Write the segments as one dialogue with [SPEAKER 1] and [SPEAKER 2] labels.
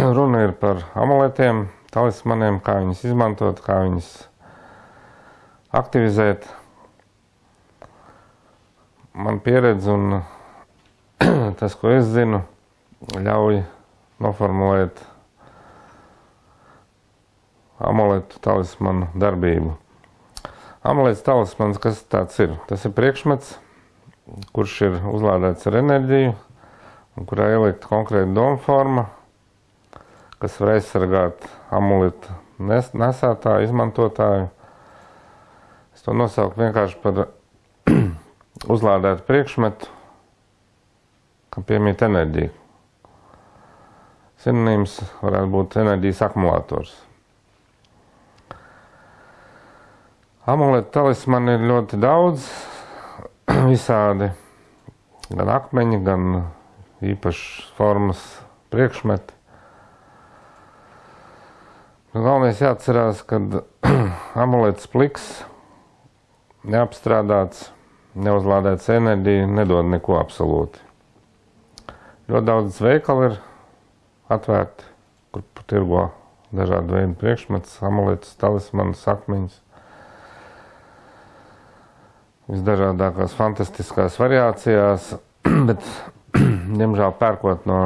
[SPEAKER 1] runa ir par amuletiem, talismaniem, kā viņus izmantot, kā viņus aktivizēt. Man pieredze un tas, ko es zinu, ļauj noformulēt amuletu talismanu darbību. Amulets talismans, kas tāds ir? Tas ir priekšmets, kurš ir uzlādēts ar enerģiju, un kurā ielikta konkrēta doma forma, kas var aizsargāt amuletu nes nesētāju, izmantotāju. Es to nosaucu vienkārši par uzlādētu priekšmetu, kam piemīt enerģija. Sinonīms varētu būt enerģijas akumulators. Amuletu talismani ir ļoti daudz, visādi, gan akmeņi, gan īpašas formas priekšmeti. Nu, galvenais jāatcerās, ka amulets pliks, neapstrādāts, neuzlādēts enerģija nedod neko absolūti. Ļoti daudz veikalu ir atvērti, kur tirgo dažādu veidu priekšmetus, amuletus, talismanus, akmeņus visdažādākās fantastiskās variācijās, bet, diemžēl, pērkot no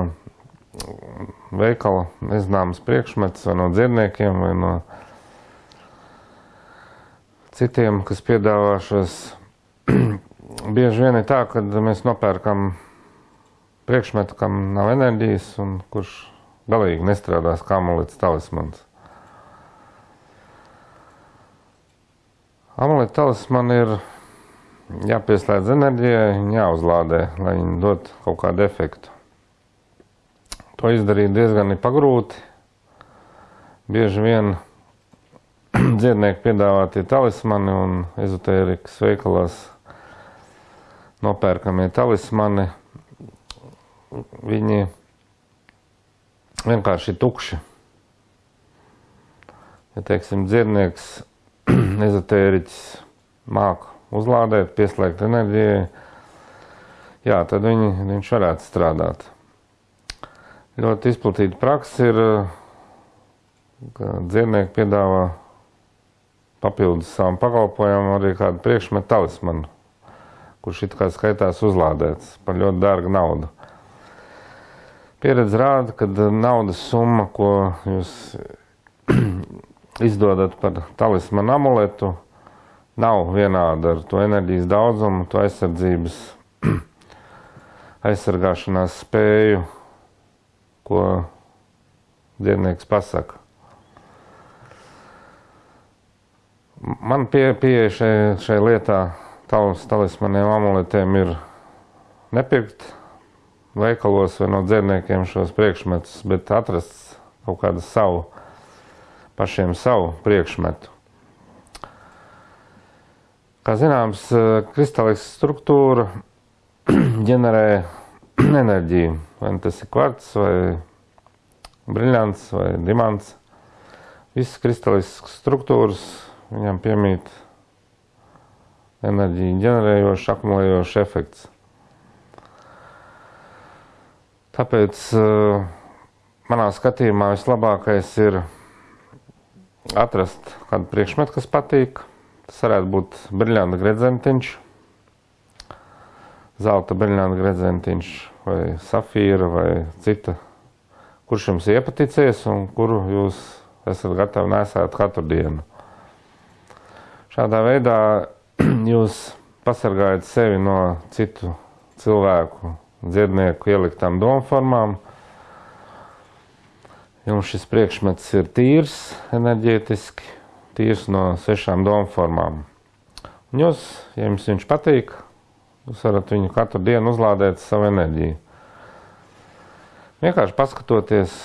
[SPEAKER 1] veikala nezināmas priekšmetus vai no dzirdniekiem vai no citiem, kas piedāvā šos, bieži vien ir tā, ka mēs nopērkam priekšmetu, kam nav enerģijas un kurš galīgi nestrādās kā amulets talismans. Amuleta talisman ir jāpieslēdz enerģijai, jāuzlādē, lai viņi dot kaut kādu efektu. To izdarīt diezgan ir pagrūti. Bieži vien dziednieki piedāvātie talismani un ezotērikas veikalās nopērkamie talismani, viņi vienkārši tukši. Ja, teiksim, dziednieks, ezotēriķis māku uzlādēt, pieslēgt enerģijai, jā, tad viņi, viņš varētu strādāt. Ļoti izplatīta praksa ir, ka dziednieki piedāvā papildus savam pakalpojumam arī kādu priekšmetu talismanu, kurš it kā skaitās uzlādēts par ļoti dārgu naudu. Pieredze rāda, ka naudas summa, ko jūs izdodat par talismanu amuletu, nav vienāda ar to enerģijas daudzumu, to aizsardzības, aizsargāšanās spēju, ko dziednieks pasaka. Man pie, pieeja šai, šai lietā, tavs talismaniem, amuletiem ir nepirkt veikalos vai no dziedniekiem šos priekšmetus, bet atrast kaut kādu savu, pašiem savu priekšmetu. Kā zināms, kristāliska struktūra ģenerē enerģiju. Vai nu tas ir kvarts, vai briļants, vai dimants. Visas kristāliskas struktūras viņam piemīt enerģiju ģenerējošs, akumulējošs efekts. Tāpēc uh, manā skatījumā vislabākais ir atrast kādu priekšmetu, kas patīk Tas varētu būt briljanta gredzentiņš, zelta briljanta gredzentiņš vai safīra vai cita, kurš jums iepaticies un kuru jūs esat gatavi nesēt katru dienu. Šādā veidā jūs pasargājat sevi no citu cilvēku, dziednieku ieliktām domformām. Jums šis priekšmets ir tīrs enerģētiski, tīrs no sešām domu formām. Un jūs, ja jums viņš patīk, jūs varat viņu katru dienu uzlādēt savu enerģiju. Vienkārši paskatoties,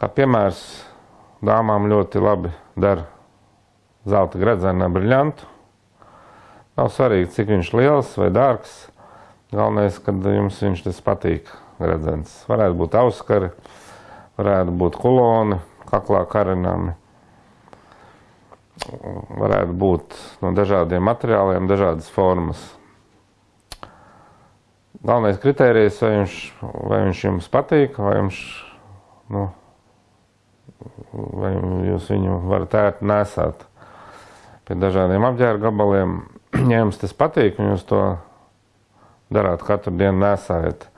[SPEAKER 1] Kā piemērs, dāmām ļoti labi der zelta gredzena briljantu. Nav svarīgi, cik viņš liels vai dārgs. Galvenais, kad jums viņš tas patīk, gredzens. Varētu būt auskari, varētu būt kuloni, kaklā karinami. Varētu būt no dažādiem materiāliem, dažādas formas. Galvenais kriterijs, vai viņš, vai viņš jums patīk, vai, jums, nu, vai jūs viņu varat ērt, nesāt pie dažādiem apģērba gabaliem. Ja jums tas patīk, un jūs to darāt katru dienu, nesājat,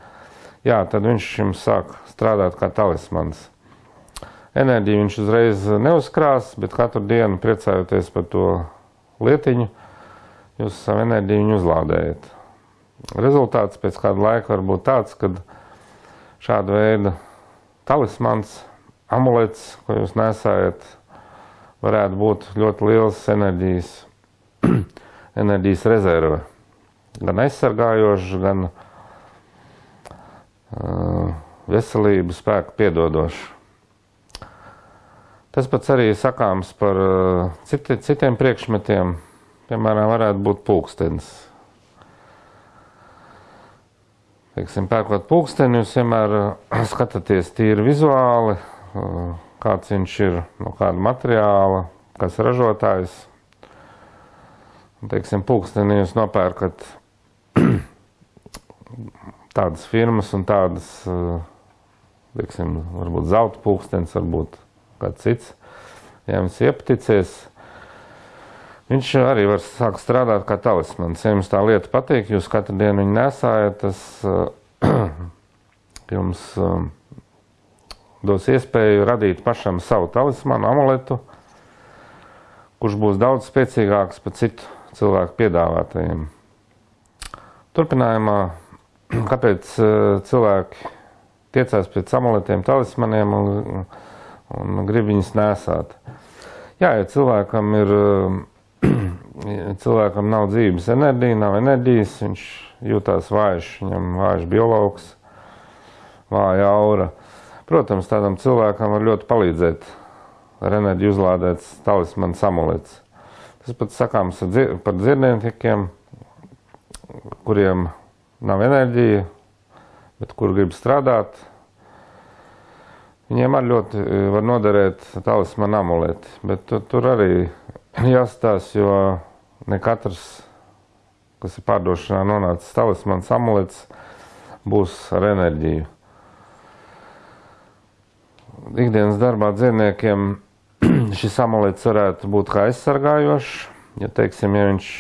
[SPEAKER 1] jā, tad viņš jums sāk strādāt kā talismans. Enerģiju viņš uzreiz neuzkrās, bet katru dienu priecājoties par to lietiņu, jūs savu enerģiju viņu uzlādējat. Rezultāts pēc kāda laika var būt tāds, ka šāda veida talismans, amulets, ko jūs nesājat, varētu būt ļoti liels enerģijas, enerģijas rezerve. Gan aizsargājošs, gan uh, veselību spēku piedodošs. Tas pats arī sakāms par uh, citi, citiem priekšmetiem. Piemēram, varētu būt pulkstenis Teiksim, pērkot pulksteni, jūs vienmēr eh, skatāties tīri vizuāli, eh, kāds viņš ir, no kāda materiāla, kas ražotājs. Teiksim, pulksteni jūs nopērkat tādas firmas un tādas, eh, teiksim, varbūt zelta pulkstenis, varbūt kāds cits. Ja jums iepaticies, Viņš arī var sākt strādāt kā talismans. Ja jums tā lieta patīk, jūs katru dienu viņu nesājat, tas uh, jums uh, dos iespēju radīt pašam savu talismanu, amuletu, kurš būs daudz spēcīgāks par citu cilvēku piedāvātajiem. Turpinājumā, kāpēc uh, cilvēki tiecās pēc amuletiem, talismaniem un, un grib viņus nesāt? Jā, ja cilvēkam ir cilvēkam nav dzīves enerģija, nav enerģijas, viņš jūtās vājš, viņam vājš biologs, vāja aura. Protams, tādam cilvēkam var ļoti palīdzēt ar enerģiju uzlādēts talismans amulets. Tas pats sakāms par dzirdniekiem, kuriem nav enerģija, bet kur grib strādāt. Viņiem arī ļoti var noderēt talismana amuleti, bet tur, tur arī jāstāsta, jo ne katrs, kas ir pārdošanā nonācis talismans amulets, būs ar enerģiju. Ikdienas darbā dzīvniekiem šis amulets varētu būt kā aizsargājošs, ja, teiksim, ja viņš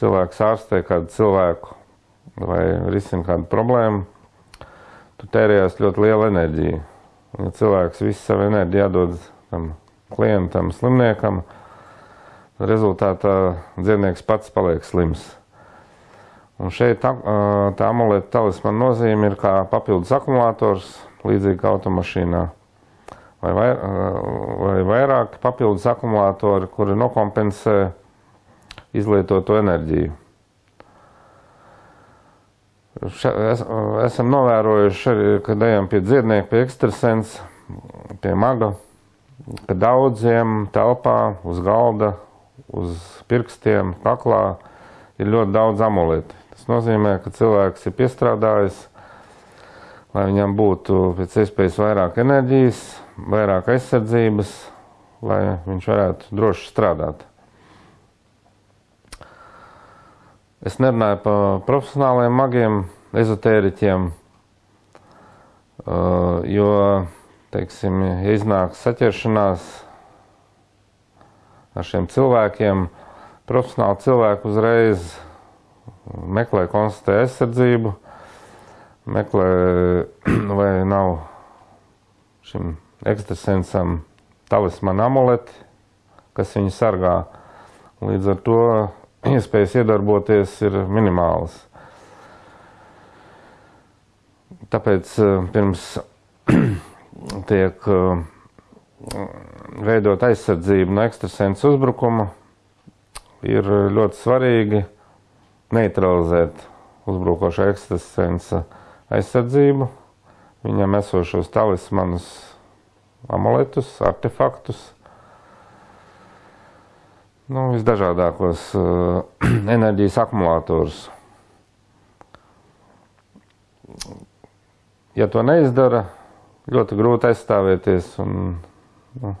[SPEAKER 1] cilvēks ārstē kādu cilvēku vai risina kādu problēmu, tu tērējās ļoti liela enerģija. Un, ja cilvēks visu savu enerģiju jādod tam klientam, slimniekam, rezultātā dzīvnieks pats paliek slims. Un šeit tā, tā amuleta talismana nozīme ir kā papildus akumulators, līdzīgi kā automašīnā. Vai, vai, vai vairāk papildus akumulatori, kuri nokompensē izlietoto enerģiju. Še, es, esam novērojuši arī, kad ejam pie dziednieka, pie ekstrasens, pie maga, ka daudziem telpā uz galda uz pirkstiem, kaklā ir ļoti daudz amuletu. Tas nozīmē, ka cilvēks ir piestrādājis, lai viņam būtu pēc iespējas vairāk enerģijas, vairāk aizsardzības, lai viņš varētu droši strādāt. Es nerunāju par profesionāliem magiem, ezotēriķiem, jo, teiksim, ja iznāk saķeršanās ar šiem cilvēkiem. Profesionāli cilvēki uzreiz meklē, konstatē aizsardzību, meklē, vai nav šim ekstrasensam talismana amuleti, kas viņu sargā. Līdz ar to iespējas iedarboties ir minimālas. Tāpēc eh, pirms tiek uh, veidot aizsardzību no ekstrasensu uzbrukuma, ir ļoti svarīgi neutralizēt uzbrukošā ekstrasensa aizsardzību, viņam esošos talismanus amuletus, artefaktus, nu, visdažādākos uh, enerģijas akumulatorus. Ja to neizdara, ļoti grūti aizstāvēties un, nu,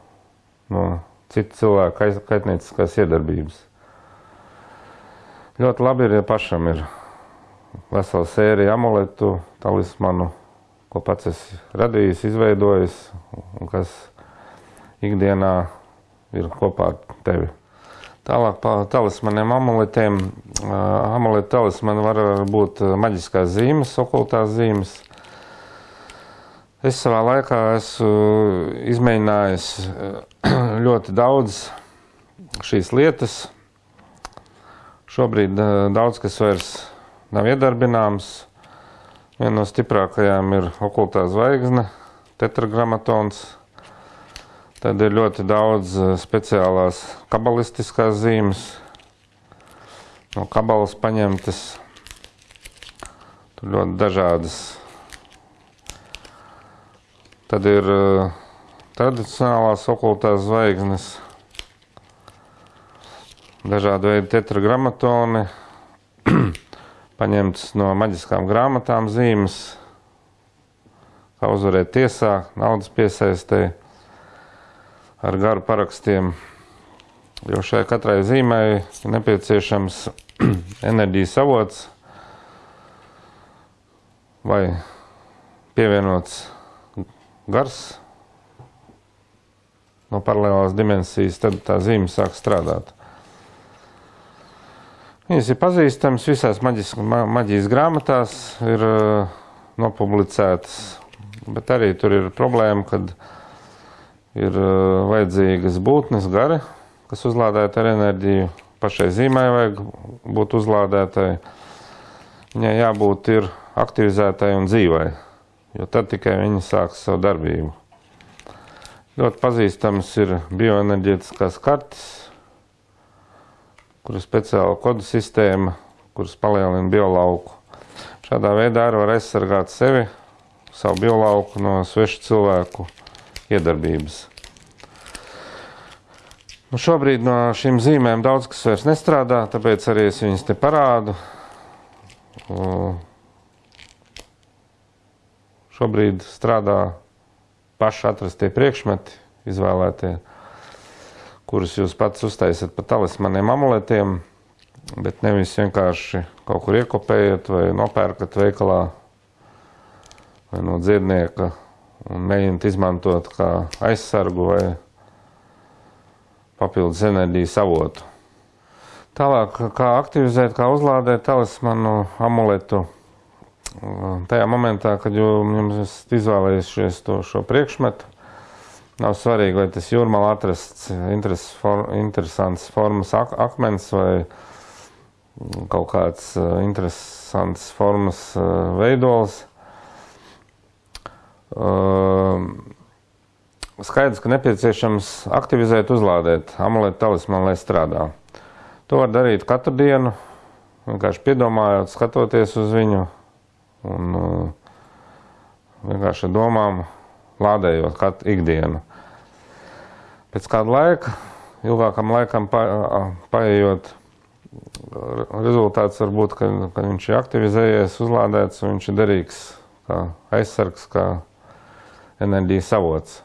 [SPEAKER 1] no citu cilvēku kaitnieciskās iedarbības. Ļoti labi ir, ja pašam ir vesela sērija amuletu, talismanu, ko pats esi radījis, izveidojis un kas ikdienā ir kopā ar tevi. Tālāk par talismaniem, amuletiem. Amuletu talismani var būt maģiskās zīmes, okultās zīmes. Es savā laikā esmu izmēģinājis ļoti daudz šīs lietas. Šobrīd daudz kas vairs nav iedarbināms. Viena no stiprākajām ir okultā zvaigzne, tetragrammatons. Tad ir ļoti daudz eh, speciālās kabalistiskās zīmes, no kabalas paņemtas. Tur ļoti dažādas. Tad ir uh, tradicionālās okultās zvaigznes, dažādi veidi tetragrammatoni, paņemts no maģiskām grāmatām zīmes, kā uzvarēt tiesā, naudas piesaistē ar garu parakstiem. Jo šai katrai zīmei ir nepieciešams enerģijas avots vai pievienots gars no paralēlās dimensijas, tad tā zīme sāk strādāt. Viņas ir pazīstamas visās maģis, ma, maģijas grāmatās, ir uh, nopublicētas, bet arī tur ir problēma, kad ir uh, vajadzīgas būtnes gari, kas uzlādēta ar enerģiju. Pašai zīmai vajag būt uzlādētai. Viņai jābūt ir aktivizētai un dzīvai, jo tad tikai viņa sāks savu darbību. Ļoti pazīstams ir bioenerģētiskās kartes, kur ir speciāla kodu sistēma, kuras palielina biolauku. Šādā veidā arī var aizsargāt sevi, savu biolauku no svešu cilvēku iedarbības. Nu, šobrīd no šīm zīmēm daudz kas vairs nestrādā, tāpēc arī es viņas te parādu. Šobrīd strādā paši atrastie priekšmeti, izvēlētie kurus jūs pats uztaisat pa talismaniem amuletiem, bet nevis vienkārši kaut kur iekopējat vai nopērkat veikalā vai no dziednieka un mēģināt izmantot kā aizsargu vai papildus enerģijas avotu. Tālāk, kā aktivizēt, kā uzlādēt talismanu amuletu tajā momentā, kad jums izvēlējušies to šo priekšmetu, Nav svarīgi, vai tas jūrmālā atrasts for, interesants formas ak akmens vai kaut kāds uh, interesants formas uh, veidols. Skaidrs, ka nepieciešams aktivizēt, uzlādēt amuletu talismanu, lai strādā. To var darīt katru dienu, vienkārši piedomājot, skatoties uz viņu un vienkārši domām lādējot katru ikdienu. Pēc kāda laika, ilgākam laikam pa, paējot, rezultāts var būt, ka, ka viņš ir aktivizējies, uzlādēts un viņš ir derīgs kā aizsargs, kā enerģijas avots.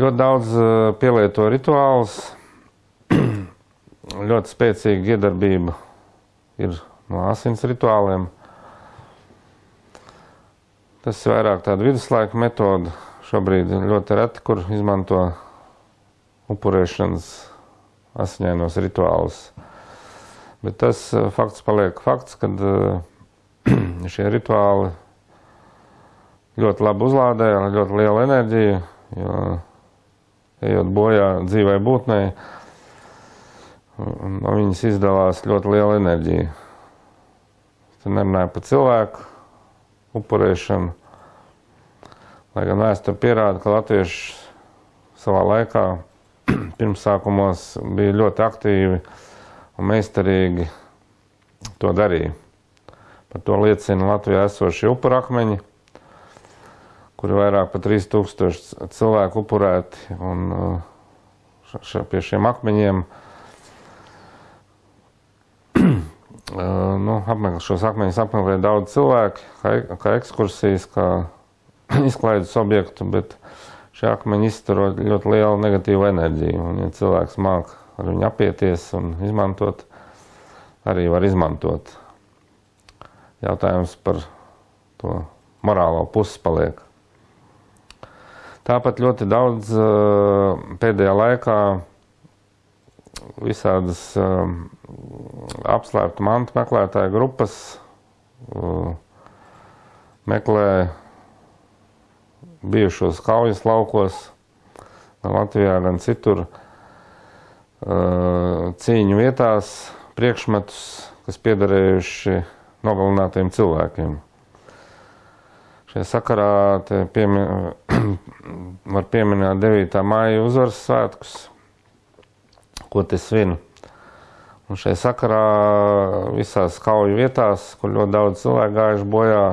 [SPEAKER 1] Ļoti daudz pielieto rituālus, ļoti spēcīga iedarbība ir no asins rituāliem. Tas ir vairāk tāda viduslaika metoda. Šobrīd ļoti reti, kur izmanto upurēšanas asiņainos rituālus. Bet tas eh, fakts paliek fakts, ka eh, šie rituāli ļoti labi uzlādē ar ļoti lielu enerģiju, jo ejot bojā dzīvai būtnei, no viņas izdalās ļoti liela enerģija. Es nerunāju par cilvēku, upurēšanu. Lai gan vēsture pierāda, ka latvieši savā laikā pirmsākumos bija ļoti aktīvi un meistarīgi to darīja. Par to liecina Latvijā esošie upurakmeņi, kur ir vairāk par 3000 cilvēku upurēti. Un, š, š, pie šiem akmeņiem nu, apmeklē, šos akmeņus apmeklē daudz cilvēku, kā, kā ekskursijas, kā izklaides objektu, bet šie akmeņi izturo ļoti lielu negatīvu enerģiju. Un, ja cilvēks māk ar viņu apieties un izmantot, arī var izmantot. Jautājums par to morālo pusi paliek. Tāpat ļoti daudz pēdējā laikā visādas apslēptu mantu meklētāju grupas meklē bijušos kaujas laukos, gan Latvijā, gan citur, cīņu vietās priekšmetus, kas piederējuši nogalinātiem cilvēkiem. Šajā sakarā piemin, var pieminēt 9. māja uzvaras svētkus, ko te svinu. Un šajā sakarā visās kauju vietās, kur ļoti daudz cilvēku gājuši bojā,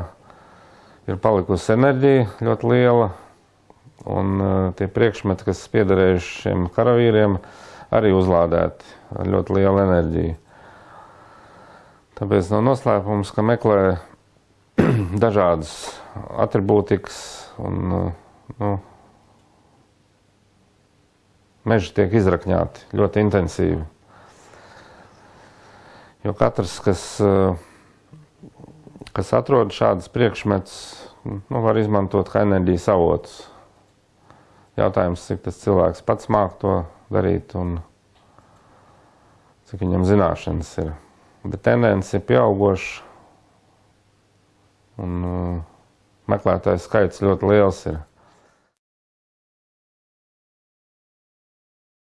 [SPEAKER 1] ir palikusi enerģija ļoti liela, un uh, tie priekšmeti, kas piederējuši šiem karavīriem, arī uzlādēti ar ļoti lielu enerģiju. Tāpēc nav no noslēpums, ka meklē dažādas atribūtikas un nu, meži tiek izrakņāti ļoti intensīvi. Jo katrs, kas kas atrod šādas priekšmetus, nu, var izmantot kā enerģijas avotus. Jautājums, cik tas cilvēks pats māk to darīt un cik viņam zināšanas ir. Bet tendence ir pieaugoša un uh, meklētājs skaits ļoti liels ir.